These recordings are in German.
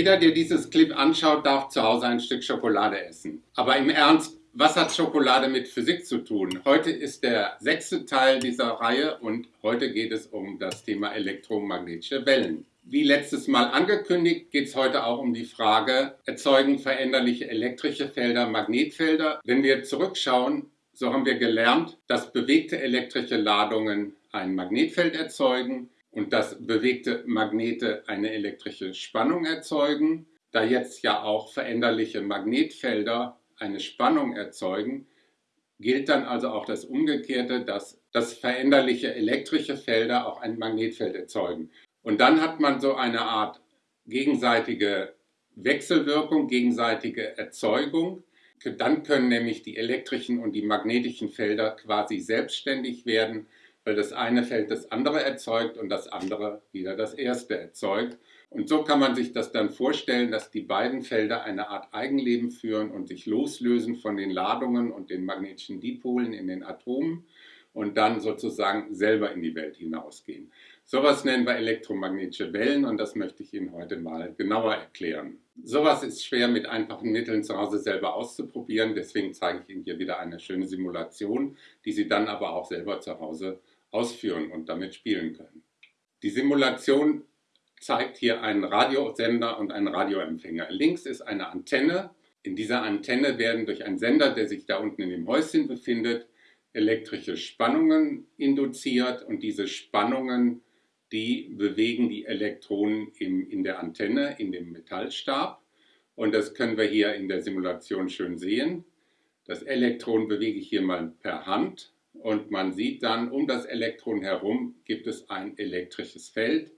Jeder, der dieses Clip anschaut, darf zu Hause ein Stück Schokolade essen. Aber im Ernst, was hat Schokolade mit Physik zu tun? Heute ist der sechste Teil dieser Reihe und heute geht es um das Thema elektromagnetische Wellen. Wie letztes Mal angekündigt, geht es heute auch um die Frage, erzeugen veränderliche elektrische Felder Magnetfelder? Wenn wir zurückschauen, so haben wir gelernt, dass bewegte elektrische Ladungen ein Magnetfeld erzeugen und dass bewegte Magnete eine elektrische Spannung erzeugen. Da jetzt ja auch veränderliche Magnetfelder eine Spannung erzeugen, gilt dann also auch das Umgekehrte, dass, dass veränderliche elektrische Felder auch ein Magnetfeld erzeugen. Und dann hat man so eine Art gegenseitige Wechselwirkung, gegenseitige Erzeugung. Dann können nämlich die elektrischen und die magnetischen Felder quasi selbstständig werden weil das eine Feld das andere erzeugt und das andere wieder das erste erzeugt. Und so kann man sich das dann vorstellen, dass die beiden Felder eine Art Eigenleben führen und sich loslösen von den Ladungen und den magnetischen Dipolen in den Atomen und dann sozusagen selber in die Welt hinausgehen. Sowas nennen wir elektromagnetische Wellen und das möchte ich Ihnen heute mal genauer erklären. Sowas ist schwer mit einfachen Mitteln zu Hause selber auszuprobieren, deswegen zeige ich Ihnen hier wieder eine schöne Simulation, die Sie dann aber auch selber zu Hause ausführen und damit spielen können. Die Simulation zeigt hier einen Radiosender und einen Radioempfänger. Links ist eine Antenne. In dieser Antenne werden durch einen Sender, der sich da unten in dem Häuschen befindet, elektrische Spannungen induziert und diese Spannungen, die bewegen die Elektronen im, in der Antenne, in dem Metallstab. Und das können wir hier in der Simulation schön sehen. Das Elektron bewege ich hier mal per Hand und man sieht dann, um das Elektron herum gibt es ein elektrisches Feld.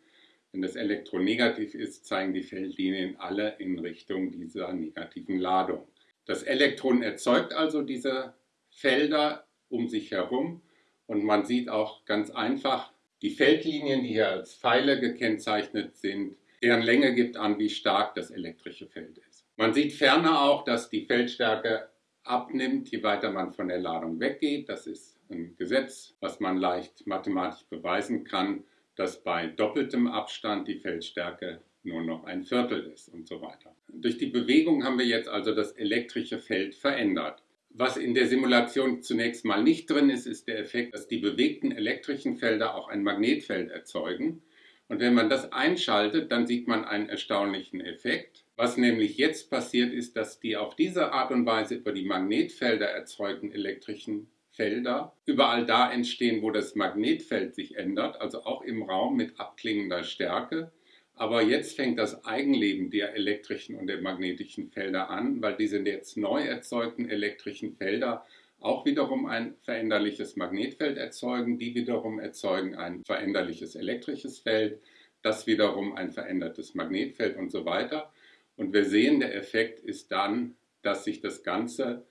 Wenn das Elektron negativ ist, zeigen die Feldlinien alle in Richtung dieser negativen Ladung. Das Elektron erzeugt also diese Felder um sich herum und man sieht auch ganz einfach, die Feldlinien, die hier als Pfeile gekennzeichnet sind, deren Länge gibt an, wie stark das elektrische Feld ist. Man sieht ferner auch, dass die Feldstärke abnimmt, je weiter man von der Ladung weggeht. Das ist ein Gesetz, was man leicht mathematisch beweisen kann, dass bei doppeltem Abstand die Feldstärke nur noch ein Viertel ist und so weiter. Durch die Bewegung haben wir jetzt also das elektrische Feld verändert. Was in der Simulation zunächst mal nicht drin ist, ist der Effekt, dass die bewegten elektrischen Felder auch ein Magnetfeld erzeugen. Und wenn man das einschaltet, dann sieht man einen erstaunlichen Effekt. Was nämlich jetzt passiert ist, dass die auf diese Art und Weise über die Magnetfelder erzeugten elektrischen Felder überall da entstehen, wo das Magnetfeld sich ändert, also auch im Raum mit abklingender Stärke. Aber jetzt fängt das Eigenleben der elektrischen und der magnetischen Felder an, weil diese jetzt neu erzeugten elektrischen Felder auch wiederum ein veränderliches Magnetfeld erzeugen, die wiederum erzeugen ein veränderliches elektrisches Feld, das wiederum ein verändertes Magnetfeld und so weiter. Und wir sehen, der Effekt ist dann, dass sich das Ganze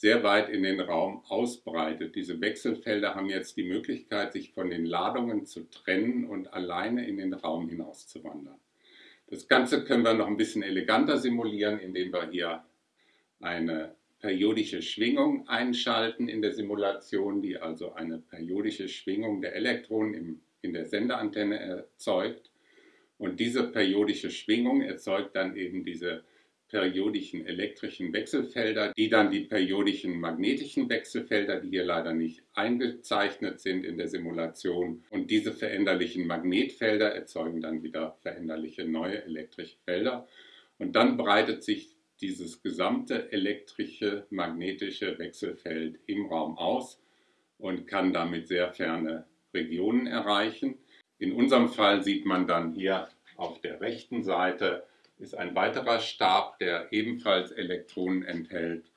sehr weit in den Raum ausbreitet. Diese Wechselfelder haben jetzt die Möglichkeit, sich von den Ladungen zu trennen und alleine in den Raum hinaus zu wandern. Das Ganze können wir noch ein bisschen eleganter simulieren, indem wir hier eine periodische Schwingung einschalten in der Simulation, die also eine periodische Schwingung der Elektronen im, in der Senderantenne erzeugt. Und diese periodische Schwingung erzeugt dann eben diese periodischen elektrischen Wechselfelder, die dann die periodischen magnetischen Wechselfelder, die hier leider nicht eingezeichnet sind in der Simulation. Und diese veränderlichen Magnetfelder erzeugen dann wieder veränderliche neue elektrische Felder. Und dann breitet sich dieses gesamte elektrische magnetische Wechselfeld im Raum aus und kann damit sehr ferne Regionen erreichen. In unserem Fall sieht man dann hier auf der rechten Seite ist ein weiterer Stab, der ebenfalls Elektronen enthält.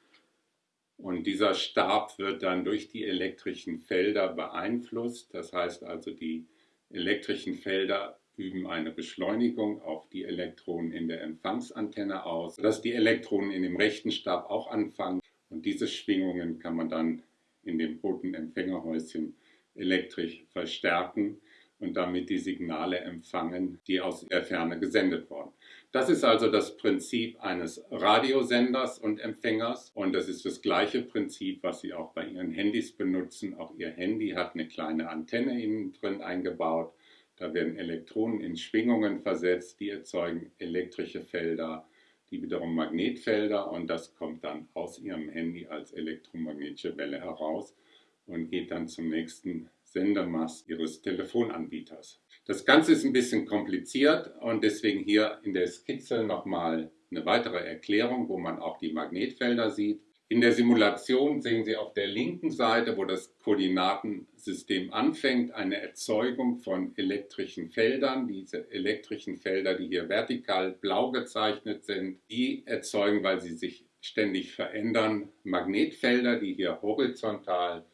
Und dieser Stab wird dann durch die elektrischen Felder beeinflusst. Das heißt also, die elektrischen Felder üben eine Beschleunigung auf die Elektronen in der Empfangsantenne aus, sodass die Elektronen in dem rechten Stab auch anfangen. Und diese Schwingungen kann man dann in dem roten Empfängerhäuschen elektrisch verstärken und damit die Signale empfangen, die aus der Ferne gesendet wurden. Das ist also das Prinzip eines Radiosenders und Empfängers und das ist das gleiche Prinzip, was Sie auch bei Ihren Handys benutzen. Auch Ihr Handy hat eine kleine Antenne innen drin eingebaut. Da werden Elektronen in Schwingungen versetzt, die erzeugen elektrische Felder, die wiederum Magnetfelder und das kommt dann aus Ihrem Handy als elektromagnetische Welle heraus und geht dann zum nächsten Sendemast Ihres Telefonanbieters. Das Ganze ist ein bisschen kompliziert und deswegen hier in der Skizze nochmal eine weitere Erklärung, wo man auch die Magnetfelder sieht. In der Simulation sehen Sie auf der linken Seite, wo das Koordinatensystem anfängt, eine Erzeugung von elektrischen Feldern. Diese elektrischen Felder, die hier vertikal blau gezeichnet sind, die erzeugen, weil sie sich ständig verändern, Magnetfelder, die hier horizontal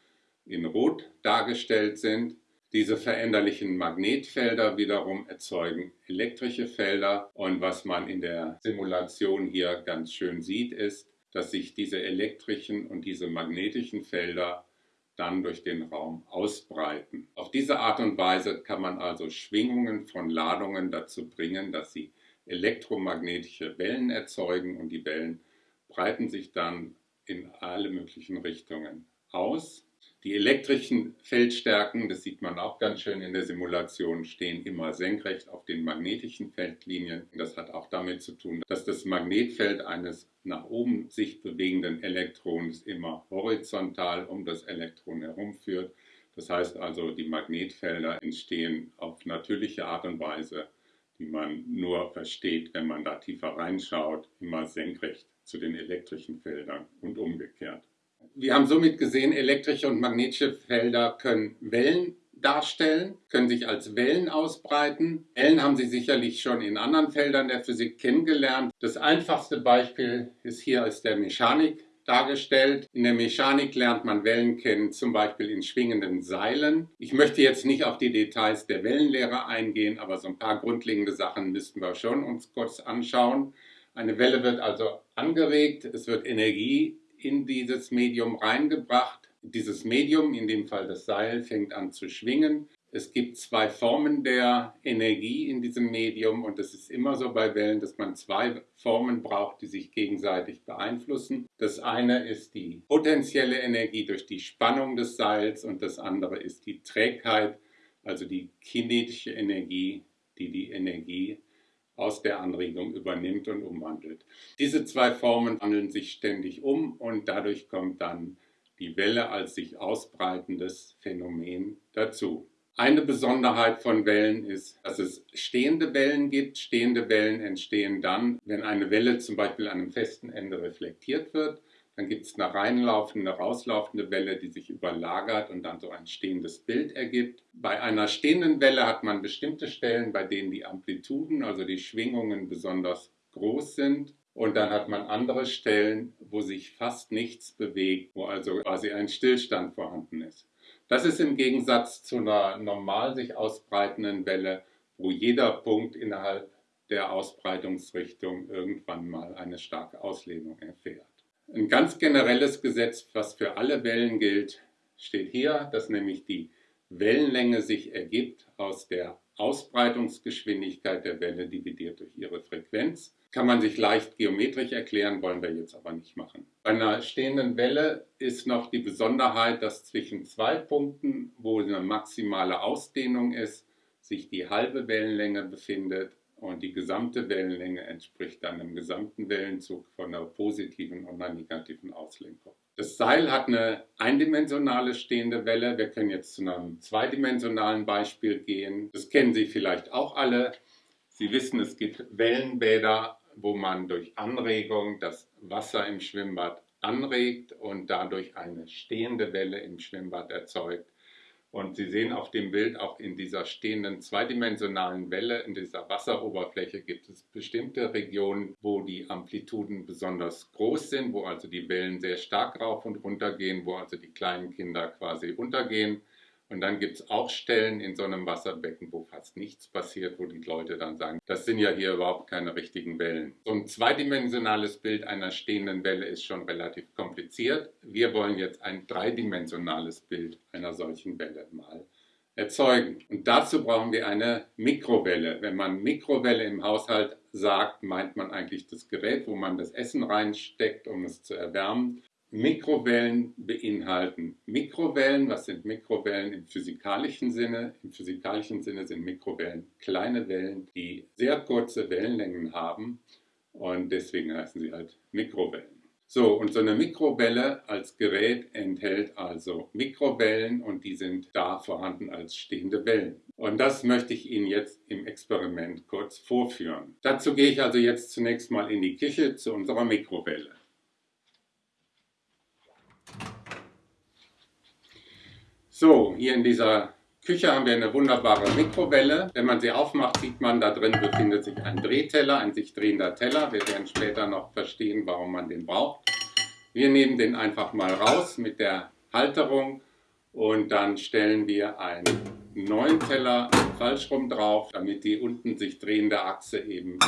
in Rot dargestellt sind. Diese veränderlichen Magnetfelder wiederum erzeugen elektrische Felder und was man in der Simulation hier ganz schön sieht, ist, dass sich diese elektrischen und diese magnetischen Felder dann durch den Raum ausbreiten. Auf diese Art und Weise kann man also Schwingungen von Ladungen dazu bringen, dass sie elektromagnetische Wellen erzeugen und die Wellen breiten sich dann in alle möglichen Richtungen aus. Die elektrischen Feldstärken, das sieht man auch ganz schön in der Simulation, stehen immer senkrecht auf den magnetischen Feldlinien. Das hat auch damit zu tun, dass das Magnetfeld eines nach oben sich bewegenden Elektrons immer horizontal um das Elektron herumführt. Das heißt also, die Magnetfelder entstehen auf natürliche Art und Weise, die man nur versteht, wenn man da tiefer reinschaut, immer senkrecht zu den elektrischen Feldern und umgekehrt. Wir haben somit gesehen, elektrische und magnetische Felder können Wellen darstellen, können sich als Wellen ausbreiten. Wellen haben Sie sicherlich schon in anderen Feldern der Physik kennengelernt. Das einfachste Beispiel ist hier aus der Mechanik dargestellt. In der Mechanik lernt man Wellen kennen, zum Beispiel in schwingenden Seilen. Ich möchte jetzt nicht auf die Details der Wellenlehre eingehen, aber so ein paar grundlegende Sachen müssten wir schon uns kurz anschauen. Eine Welle wird also angeregt, es wird Energie in dieses Medium reingebracht. Dieses Medium, in dem Fall das Seil, fängt an zu schwingen. Es gibt zwei Formen der Energie in diesem Medium und es ist immer so bei Wellen, dass man zwei Formen braucht, die sich gegenseitig beeinflussen. Das eine ist die potenzielle Energie durch die Spannung des Seils und das andere ist die Trägheit, also die kinetische Energie, die die Energie aus der Anregung übernimmt und umwandelt. Diese zwei Formen wandeln sich ständig um und dadurch kommt dann die Welle als sich ausbreitendes Phänomen dazu. Eine Besonderheit von Wellen ist, dass es stehende Wellen gibt. Stehende Wellen entstehen dann, wenn eine Welle zum Beispiel an einem festen Ende reflektiert wird dann gibt es eine reinlaufende, rauslaufende Welle, die sich überlagert und dann so ein stehendes Bild ergibt. Bei einer stehenden Welle hat man bestimmte Stellen, bei denen die Amplituden, also die Schwingungen besonders groß sind. Und dann hat man andere Stellen, wo sich fast nichts bewegt, wo also quasi ein Stillstand vorhanden ist. Das ist im Gegensatz zu einer normal sich ausbreitenden Welle, wo jeder Punkt innerhalb der Ausbreitungsrichtung irgendwann mal eine starke Auslehnung erfährt. Ein ganz generelles Gesetz, was für alle Wellen gilt, steht hier, dass nämlich die Wellenlänge sich ergibt aus der Ausbreitungsgeschwindigkeit der Welle dividiert durch ihre Frequenz. Kann man sich leicht geometrisch erklären, wollen wir jetzt aber nicht machen. Bei einer stehenden Welle ist noch die Besonderheit, dass zwischen zwei Punkten, wo eine maximale Ausdehnung ist, sich die halbe Wellenlänge befindet und die gesamte Wellenlänge entspricht dann dem gesamten Wellenzug von einer positiven und einer negativen Auslenkung. Das Seil hat eine eindimensionale stehende Welle. Wir können jetzt zu einem zweidimensionalen Beispiel gehen. Das kennen Sie vielleicht auch alle. Sie wissen, es gibt Wellenbäder, wo man durch Anregung das Wasser im Schwimmbad anregt und dadurch eine stehende Welle im Schwimmbad erzeugt. Und Sie sehen auf dem Bild auch in dieser stehenden zweidimensionalen Welle, in dieser Wasseroberfläche gibt es bestimmte Regionen, wo die Amplituden besonders groß sind, wo also die Wellen sehr stark rauf und runter gehen, wo also die kleinen Kinder quasi untergehen. Und dann gibt es auch Stellen in so einem Wasserbecken, wo fast nichts passiert, wo die Leute dann sagen, das sind ja hier überhaupt keine richtigen Wellen. So ein zweidimensionales Bild einer stehenden Welle ist schon relativ kompliziert. Wir wollen jetzt ein dreidimensionales Bild einer solchen Welle mal erzeugen. Und dazu brauchen wir eine Mikrowelle. Wenn man Mikrowelle im Haushalt sagt, meint man eigentlich das Gerät, wo man das Essen reinsteckt, um es zu erwärmen. Mikrowellen beinhalten. Mikrowellen, was sind Mikrowellen im physikalischen Sinne? Im physikalischen Sinne sind Mikrowellen kleine Wellen, die sehr kurze Wellenlängen haben und deswegen heißen sie halt Mikrowellen. So, und so eine Mikrowelle als Gerät enthält also Mikrowellen und die sind da vorhanden als stehende Wellen. Und das möchte ich Ihnen jetzt im Experiment kurz vorführen. Dazu gehe ich also jetzt zunächst mal in die Küche zu unserer Mikrowelle. So, hier in dieser Küche haben wir eine wunderbare Mikrowelle. Wenn man sie aufmacht, sieht man, da drin befindet sich ein Drehteller, ein sich drehender Teller. Wir werden später noch verstehen, warum man den braucht. Wir nehmen den einfach mal raus mit der Halterung und dann stellen wir einen neuen Teller falsch rum drauf, damit die unten sich drehende Achse eben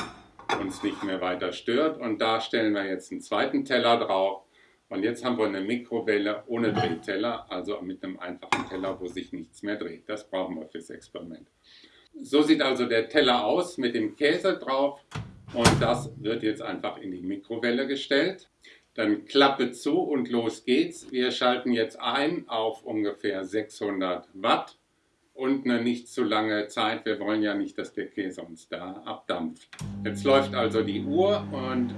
uns nicht mehr weiter stört. Und da stellen wir jetzt einen zweiten Teller drauf und jetzt haben wir eine Mikrowelle ohne Drehteller, also mit einem einfachen Teller, wo sich nichts mehr dreht. Das brauchen wir fürs Experiment. So sieht also der Teller aus mit dem Käse drauf und das wird jetzt einfach in die Mikrowelle gestellt. Dann Klappe zu und los geht's. Wir schalten jetzt ein auf ungefähr 600 Watt und eine nicht zu lange Zeit. Wir wollen ja nicht, dass der Käse uns da abdampft. Jetzt läuft also die Uhr und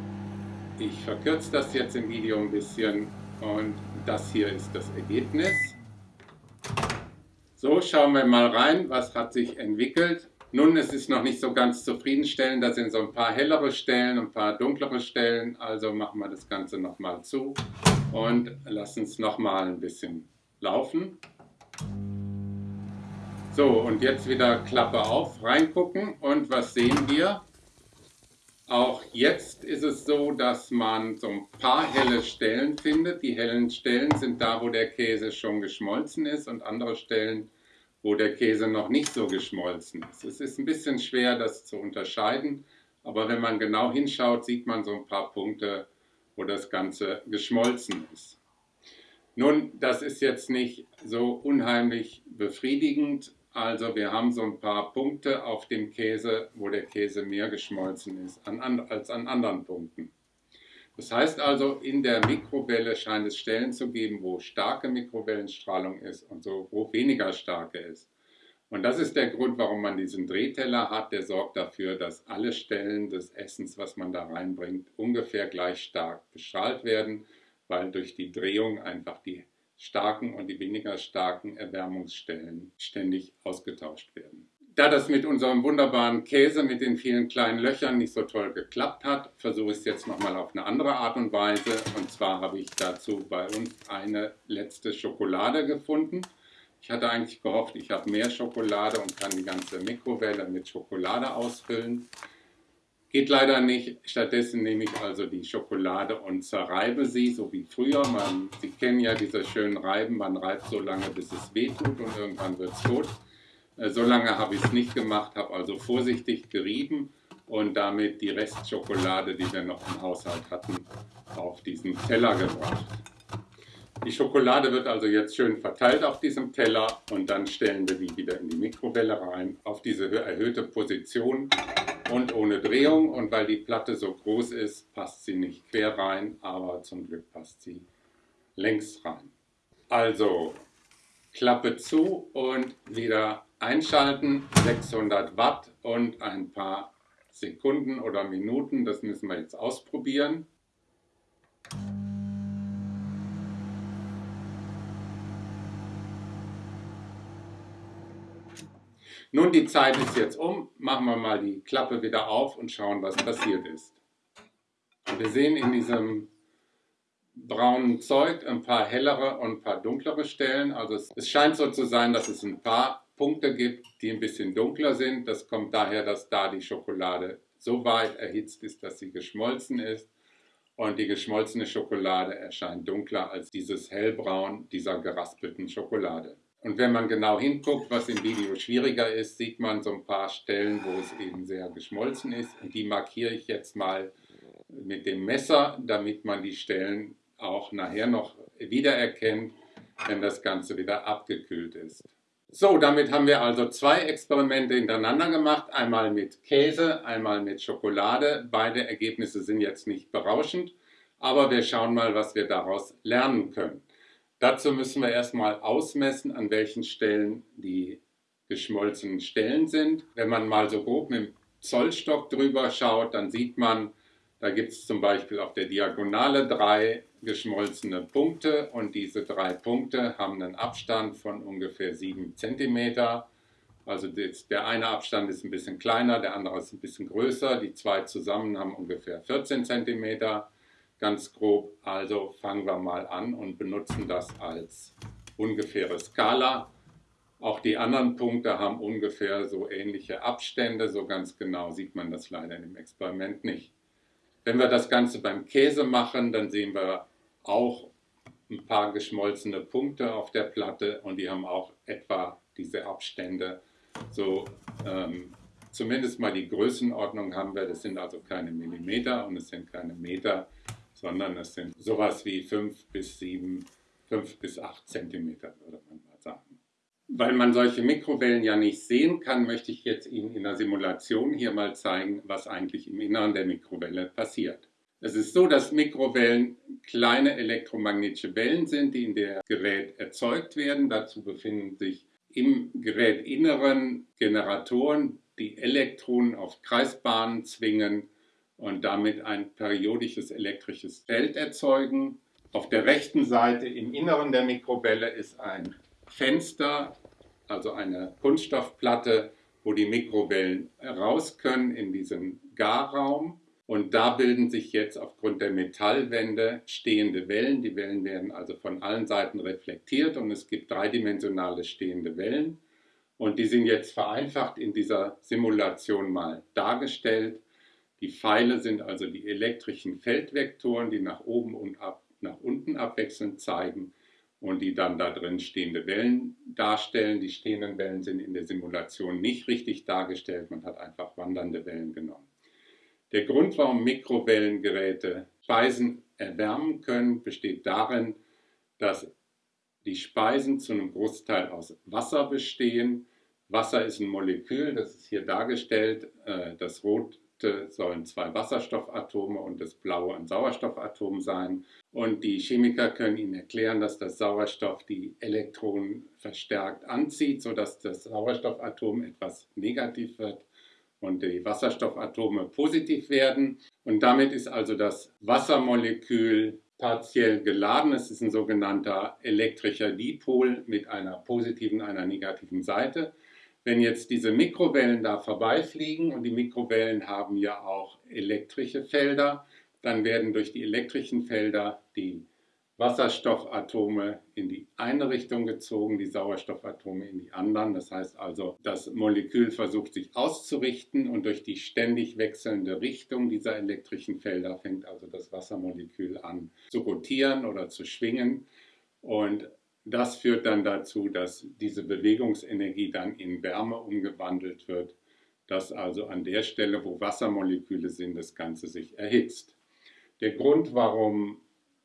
ich verkürze das jetzt im Video ein bisschen und das hier ist das Ergebnis. So, schauen wir mal rein, was hat sich entwickelt. Nun, es ist noch nicht so ganz zufriedenstellend, da sind so ein paar hellere Stellen, ein paar dunklere Stellen, also machen wir das Ganze nochmal zu und lassen es nochmal ein bisschen laufen. So, und jetzt wieder Klappe auf, reingucken und was sehen wir? Auch jetzt ist es so, dass man so ein paar helle Stellen findet. Die hellen Stellen sind da, wo der Käse schon geschmolzen ist und andere Stellen, wo der Käse noch nicht so geschmolzen ist. Es ist ein bisschen schwer, das zu unterscheiden, aber wenn man genau hinschaut, sieht man so ein paar Punkte, wo das Ganze geschmolzen ist. Nun, das ist jetzt nicht so unheimlich befriedigend, also wir haben so ein paar Punkte auf dem Käse, wo der Käse mehr geschmolzen ist als an anderen Punkten. Das heißt also, in der Mikrowelle scheint es Stellen zu geben, wo starke Mikrowellenstrahlung ist und so, wo weniger starke ist. Und das ist der Grund, warum man diesen Drehteller hat. Der sorgt dafür, dass alle Stellen des Essens, was man da reinbringt, ungefähr gleich stark bestrahlt werden, weil durch die Drehung einfach die starken und die weniger starken Erwärmungsstellen ständig ausgetauscht werden. Da das mit unserem wunderbaren Käse mit den vielen kleinen Löchern nicht so toll geklappt hat, versuche ich es jetzt nochmal auf eine andere Art und Weise. Und zwar habe ich dazu bei uns eine letzte Schokolade gefunden. Ich hatte eigentlich gehofft, ich habe mehr Schokolade und kann die ganze Mikrowelle mit Schokolade ausfüllen. Geht leider nicht. Stattdessen nehme ich also die Schokolade und zerreibe sie, so wie früher. Man, sie kennen ja diese schönen Reiben, man reibt so lange, bis es wehtut und irgendwann wird es tot. Äh, so lange habe ich es nicht gemacht, habe also vorsichtig gerieben und damit die Restschokolade, die wir noch im Haushalt hatten, auf diesen Teller gebracht. Die Schokolade wird also jetzt schön verteilt auf diesem Teller und dann stellen wir die wieder in die Mikrowelle rein, auf diese erhöhte Position und ohne Drehung. Und weil die Platte so groß ist, passt sie nicht quer rein, aber zum Glück passt sie längs rein. Also Klappe zu und wieder einschalten, 600 Watt und ein paar Sekunden oder Minuten, das müssen wir jetzt ausprobieren. Nun, die Zeit ist jetzt um. Machen wir mal die Klappe wieder auf und schauen, was passiert ist. Wir sehen in diesem braunen Zeug ein paar hellere und ein paar dunklere Stellen. Also es, es scheint so zu sein, dass es ein paar Punkte gibt, die ein bisschen dunkler sind. Das kommt daher, dass da die Schokolade so weit erhitzt ist, dass sie geschmolzen ist. Und die geschmolzene Schokolade erscheint dunkler als dieses hellbraun dieser geraspelten Schokolade. Und wenn man genau hinguckt, was im Video schwieriger ist, sieht man so ein paar Stellen, wo es eben sehr geschmolzen ist. Und die markiere ich jetzt mal mit dem Messer, damit man die Stellen auch nachher noch wiedererkennt, wenn das Ganze wieder abgekühlt ist. So, damit haben wir also zwei Experimente hintereinander gemacht. Einmal mit Käse, einmal mit Schokolade. Beide Ergebnisse sind jetzt nicht berauschend. Aber wir schauen mal, was wir daraus lernen können. Dazu müssen wir erstmal ausmessen, an welchen Stellen die geschmolzenen Stellen sind. Wenn man mal so grob mit dem Zollstock drüber schaut, dann sieht man, da gibt es zum Beispiel auf der Diagonale drei geschmolzene Punkte und diese drei Punkte haben einen Abstand von ungefähr 7 cm. Also der eine Abstand ist ein bisschen kleiner, der andere ist ein bisschen größer. Die zwei zusammen haben ungefähr 14 cm, ganz grob. Also fangen wir mal an und benutzen das als ungefähre Skala. Auch die anderen Punkte haben ungefähr so ähnliche Abstände, so ganz genau sieht man das leider im Experiment nicht. Wenn wir das Ganze beim Käse machen, dann sehen wir auch ein paar geschmolzene Punkte auf der Platte und die haben auch etwa diese Abstände. So ähm, zumindest mal die Größenordnung haben wir, das sind also keine Millimeter und es sind keine Meter, sondern es sind sowas wie 5 bis 7, 5 bis 8 Zentimeter, würde man mal sagen. Weil man solche Mikrowellen ja nicht sehen kann, möchte ich jetzt Ihnen in der Simulation hier mal zeigen, was eigentlich im Inneren der Mikrowelle passiert. Es ist so, dass Mikrowellen kleine elektromagnetische Wellen sind, die in der Gerät erzeugt werden. Dazu befinden sich im Gerätinneren Generatoren, die Elektronen auf Kreisbahnen zwingen und damit ein periodisches elektrisches Feld erzeugen. Auf der rechten Seite im Inneren der Mikrowelle ist ein Fenster, also eine Kunststoffplatte, wo die Mikrowellen raus können in diesen Garraum. Und da bilden sich jetzt aufgrund der Metallwände stehende Wellen. Die Wellen werden also von allen Seiten reflektiert und es gibt dreidimensionale stehende Wellen. Und die sind jetzt vereinfacht in dieser Simulation mal dargestellt. Die Pfeile sind also die elektrischen Feldvektoren, die nach oben und ab, nach unten abwechselnd zeigen und die dann da drin stehende Wellen darstellen. Die stehenden Wellen sind in der Simulation nicht richtig dargestellt, man hat einfach wandernde Wellen genommen. Der Grund, warum Mikrowellengeräte Speisen erwärmen können, besteht darin, dass die Speisen zu einem Großteil aus Wasser bestehen. Wasser ist ein Molekül, das ist hier dargestellt. Äh, das Rot sollen zwei Wasserstoffatome und das blaue ein Sauerstoffatom sein. Und die Chemiker können Ihnen erklären, dass das Sauerstoff die Elektronen verstärkt anzieht, sodass das Sauerstoffatom etwas negativ wird und die Wasserstoffatome positiv werden. Und damit ist also das Wassermolekül partiell geladen. Es ist ein sogenannter elektrischer Dipol mit einer positiven, einer negativen Seite. Wenn jetzt diese Mikrowellen da vorbeifliegen und die Mikrowellen haben ja auch elektrische Felder, dann werden durch die elektrischen Felder die Wasserstoffatome in die eine Richtung gezogen, die Sauerstoffatome in die anderen. Das heißt also, das Molekül versucht sich auszurichten und durch die ständig wechselnde Richtung dieser elektrischen Felder fängt also das Wassermolekül an zu rotieren oder zu schwingen. Und das führt dann dazu, dass diese Bewegungsenergie dann in Wärme umgewandelt wird, dass also an der Stelle, wo Wassermoleküle sind, das Ganze sich erhitzt. Der Grund, warum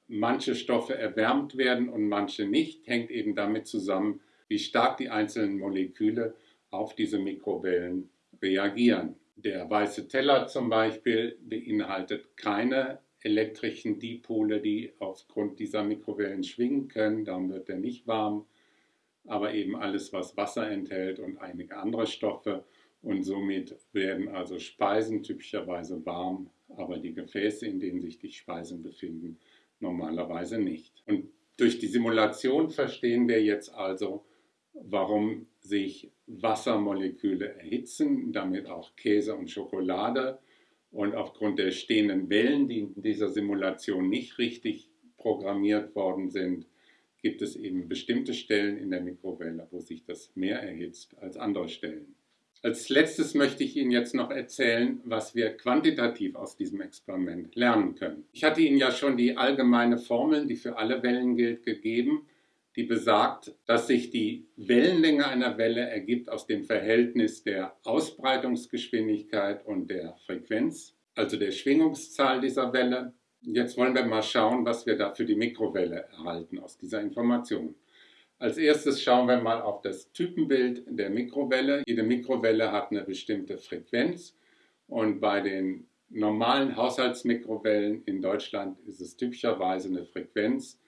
manche Stoffe erwärmt werden und manche nicht, hängt eben damit zusammen, wie stark die einzelnen Moleküle auf diese Mikrowellen reagieren. Der weiße Teller zum Beispiel beinhaltet keine elektrischen Dipole, die aufgrund dieser Mikrowellen schwingen können. Darum wird er nicht warm. Aber eben alles, was Wasser enthält und einige andere Stoffe. Und somit werden also Speisen typischerweise warm, aber die Gefäße, in denen sich die Speisen befinden, normalerweise nicht. Und durch die Simulation verstehen wir jetzt also, warum sich Wassermoleküle erhitzen, damit auch Käse und Schokolade und aufgrund der stehenden Wellen, die in dieser Simulation nicht richtig programmiert worden sind, gibt es eben bestimmte Stellen in der Mikrowelle, wo sich das mehr erhitzt als andere Stellen. Als letztes möchte ich Ihnen jetzt noch erzählen, was wir quantitativ aus diesem Experiment lernen können. Ich hatte Ihnen ja schon die allgemeine Formel, die für alle Wellen gilt, gegeben, die besagt, dass sich die Wellenlänge einer Welle ergibt aus dem Verhältnis der Ausbreitungsgeschwindigkeit und der Frequenz, also der Schwingungszahl dieser Welle. Jetzt wollen wir mal schauen, was wir da für die Mikrowelle erhalten aus dieser Information. Als erstes schauen wir mal auf das Typenbild der Mikrowelle. Jede Mikrowelle hat eine bestimmte Frequenz und bei den normalen Haushaltsmikrowellen in Deutschland ist es typischerweise eine Frequenz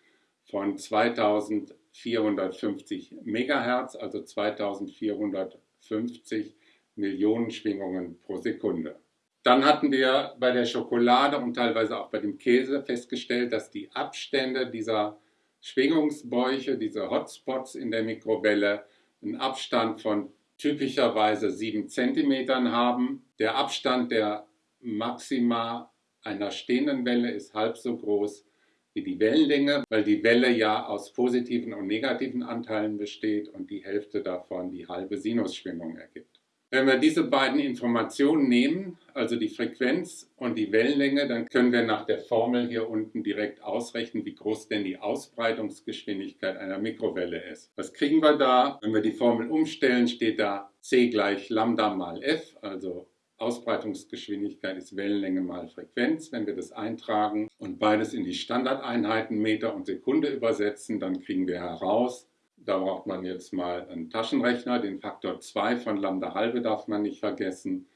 von 2450 Megahertz, also 2450 Millionen Schwingungen pro Sekunde. Dann hatten wir bei der Schokolade und teilweise auch bei dem Käse festgestellt, dass die Abstände dieser Schwingungsbäuche, diese Hotspots in der Mikrowelle, einen Abstand von typischerweise 7 cm haben. Der Abstand der Maxima einer stehenden Welle ist halb so groß wie die Wellenlänge, weil die Welle ja aus positiven und negativen Anteilen besteht und die Hälfte davon die halbe Sinusschwingung ergibt. Wenn wir diese beiden Informationen nehmen, also die Frequenz und die Wellenlänge, dann können wir nach der Formel hier unten direkt ausrechnen, wie groß denn die Ausbreitungsgeschwindigkeit einer Mikrowelle ist. Was kriegen wir da? Wenn wir die Formel umstellen, steht da c gleich Lambda mal f, also Ausbreitungsgeschwindigkeit ist Wellenlänge mal Frequenz. Wenn wir das eintragen und beides in die Standardeinheiten Meter und Sekunde übersetzen, dann kriegen wir heraus, da braucht man jetzt mal einen Taschenrechner, den Faktor 2 von Lambda halbe darf man nicht vergessen.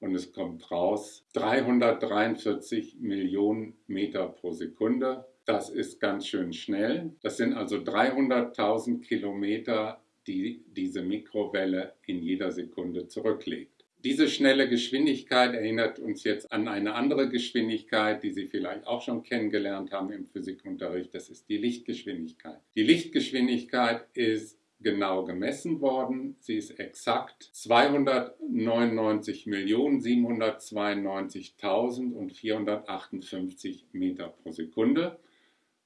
Und es kommt raus 343 Millionen Meter pro Sekunde. Das ist ganz schön schnell. Das sind also 300.000 Kilometer, die diese Mikrowelle in jeder Sekunde zurücklegt. Diese schnelle Geschwindigkeit erinnert uns jetzt an eine andere Geschwindigkeit, die Sie vielleicht auch schon kennengelernt haben im Physikunterricht. Das ist die Lichtgeschwindigkeit. Die Lichtgeschwindigkeit ist genau gemessen worden. Sie ist exakt 299.792.458 Meter pro Sekunde.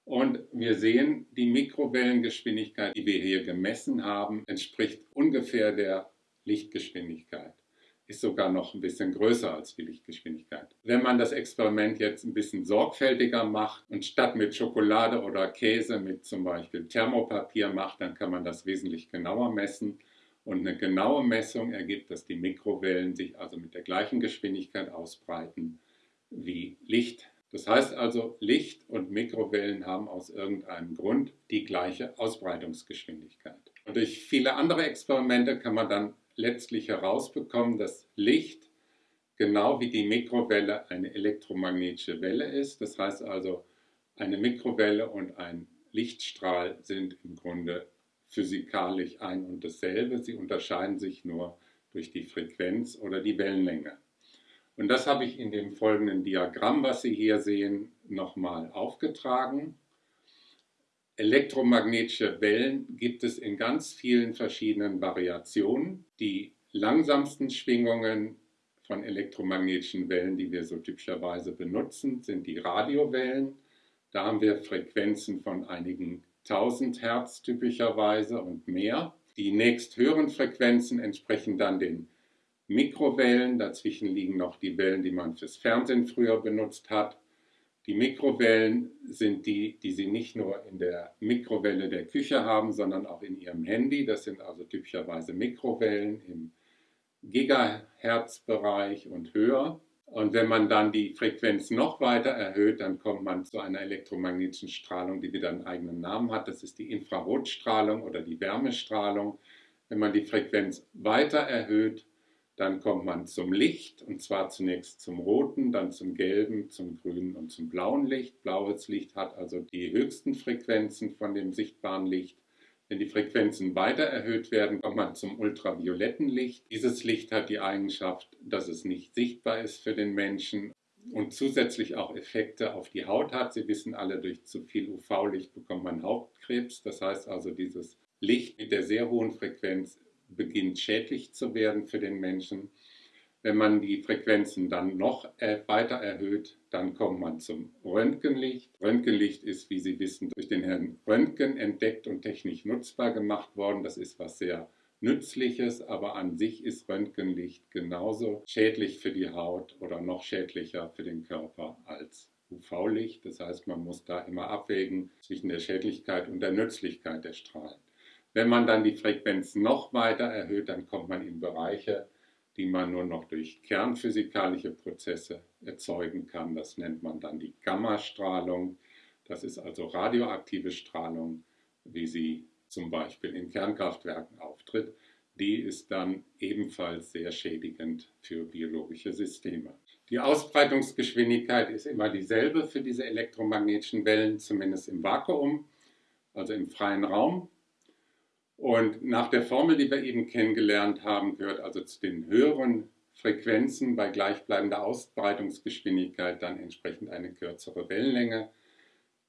Und wir sehen, die Mikrowellengeschwindigkeit, die wir hier gemessen haben, entspricht ungefähr der Lichtgeschwindigkeit ist sogar noch ein bisschen größer als die Lichtgeschwindigkeit. Wenn man das Experiment jetzt ein bisschen sorgfältiger macht und statt mit Schokolade oder Käse mit zum Beispiel Thermopapier macht, dann kann man das wesentlich genauer messen. Und eine genaue Messung ergibt, dass die Mikrowellen sich also mit der gleichen Geschwindigkeit ausbreiten wie Licht. Das heißt also, Licht und Mikrowellen haben aus irgendeinem Grund die gleiche Ausbreitungsgeschwindigkeit. Und durch viele andere Experimente kann man dann letztlich herausbekommen, dass Licht genau wie die Mikrowelle eine elektromagnetische Welle ist. Das heißt also, eine Mikrowelle und ein Lichtstrahl sind im Grunde physikalisch ein und dasselbe. Sie unterscheiden sich nur durch die Frequenz oder die Wellenlänge. Und das habe ich in dem folgenden Diagramm, was Sie hier sehen, nochmal aufgetragen. Elektromagnetische Wellen gibt es in ganz vielen verschiedenen Variationen. Die langsamsten Schwingungen von elektromagnetischen Wellen, die wir so typischerweise benutzen, sind die Radiowellen. Da haben wir Frequenzen von einigen 1000 Hertz typischerweise und mehr. Die nächsthöheren Frequenzen entsprechen dann den Mikrowellen. Dazwischen liegen noch die Wellen, die man fürs Fernsehen früher benutzt hat. Die Mikrowellen sind die, die Sie nicht nur in der Mikrowelle der Küche haben, sondern auch in Ihrem Handy. Das sind also typischerweise Mikrowellen im Gigahertz-Bereich und höher. Und wenn man dann die Frequenz noch weiter erhöht, dann kommt man zu einer elektromagnetischen Strahlung, die wieder einen eigenen Namen hat. Das ist die Infrarotstrahlung oder die Wärmestrahlung. Wenn man die Frequenz weiter erhöht, dann kommt man zum Licht und zwar zunächst zum roten, dann zum gelben, zum grünen und zum blauen Licht. Blaues Licht hat also die höchsten Frequenzen von dem sichtbaren Licht. Wenn die Frequenzen weiter erhöht werden, kommt man zum ultravioletten Licht. Dieses Licht hat die Eigenschaft, dass es nicht sichtbar ist für den Menschen und zusätzlich auch Effekte auf die Haut hat. Sie wissen alle, durch zu viel UV-Licht bekommt man Hautkrebs. Das heißt also, dieses Licht mit der sehr hohen Frequenz beginnt schädlich zu werden für den Menschen. Wenn man die Frequenzen dann noch weiter erhöht, dann kommt man zum Röntgenlicht. Röntgenlicht ist, wie Sie wissen, durch den Herrn Röntgen entdeckt und technisch nutzbar gemacht worden. Das ist was sehr Nützliches, aber an sich ist Röntgenlicht genauso schädlich für die Haut oder noch schädlicher für den Körper als UV-Licht. Das heißt, man muss da immer abwägen zwischen der Schädlichkeit und der Nützlichkeit der Strahlen. Wenn man dann die Frequenz noch weiter erhöht, dann kommt man in Bereiche, die man nur noch durch kernphysikalische Prozesse erzeugen kann. Das nennt man dann die Gammastrahlung. Das ist also radioaktive Strahlung, wie sie zum Beispiel in Kernkraftwerken auftritt. Die ist dann ebenfalls sehr schädigend für biologische Systeme. Die Ausbreitungsgeschwindigkeit ist immer dieselbe für diese elektromagnetischen Wellen, zumindest im Vakuum, also im freien Raum. Und nach der Formel, die wir eben kennengelernt haben, gehört also zu den höheren Frequenzen bei gleichbleibender Ausbreitungsgeschwindigkeit dann entsprechend eine kürzere Wellenlänge,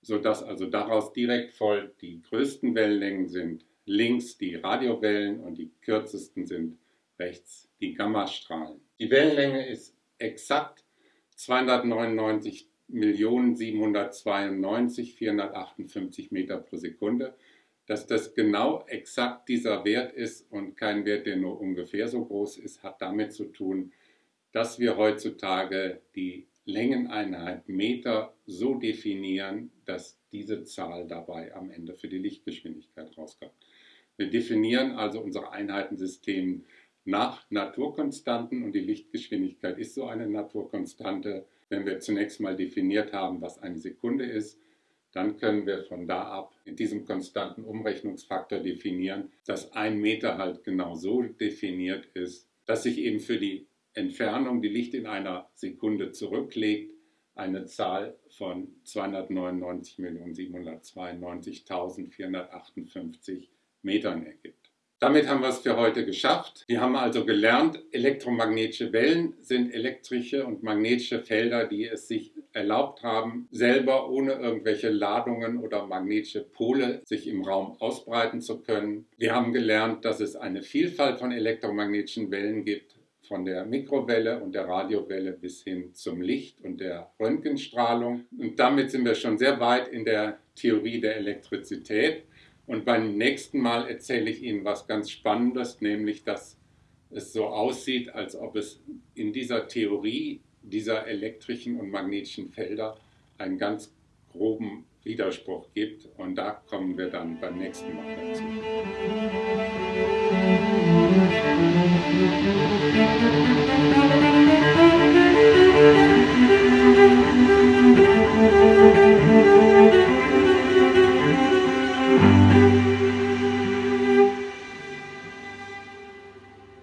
sodass also daraus direkt folgt, die größten Wellenlängen sind links die Radiowellen und die kürzesten sind rechts die Gammastrahlen. Die Wellenlänge ist exakt 299.792.458 Meter pro Sekunde. Dass das genau exakt dieser Wert ist und kein Wert, der nur ungefähr so groß ist, hat damit zu tun, dass wir heutzutage die Längeneinheit Meter so definieren, dass diese Zahl dabei am Ende für die Lichtgeschwindigkeit rauskommt. Wir definieren also unser Einheitensystem nach Naturkonstanten und die Lichtgeschwindigkeit ist so eine Naturkonstante. Wenn wir zunächst mal definiert haben, was eine Sekunde ist, dann können wir von da ab mit diesem konstanten Umrechnungsfaktor definieren, dass ein Meter halt genau so definiert ist, dass sich eben für die Entfernung, die Licht in einer Sekunde zurücklegt, eine Zahl von 299.792.458 Metern ergibt. Damit haben wir es für heute geschafft. Wir haben also gelernt, elektromagnetische Wellen sind elektrische und magnetische Felder, die es sich erlaubt haben, selber ohne irgendwelche Ladungen oder magnetische Pole sich im Raum ausbreiten zu können. Wir haben gelernt, dass es eine Vielfalt von elektromagnetischen Wellen gibt, von der Mikrowelle und der Radiowelle bis hin zum Licht und der Röntgenstrahlung. Und damit sind wir schon sehr weit in der Theorie der Elektrizität. Und beim nächsten Mal erzähle ich Ihnen was ganz Spannendes, nämlich dass es so aussieht, als ob es in dieser Theorie dieser elektrischen und magnetischen Felder einen ganz groben Widerspruch gibt. Und da kommen wir dann beim nächsten Mal dazu. Musik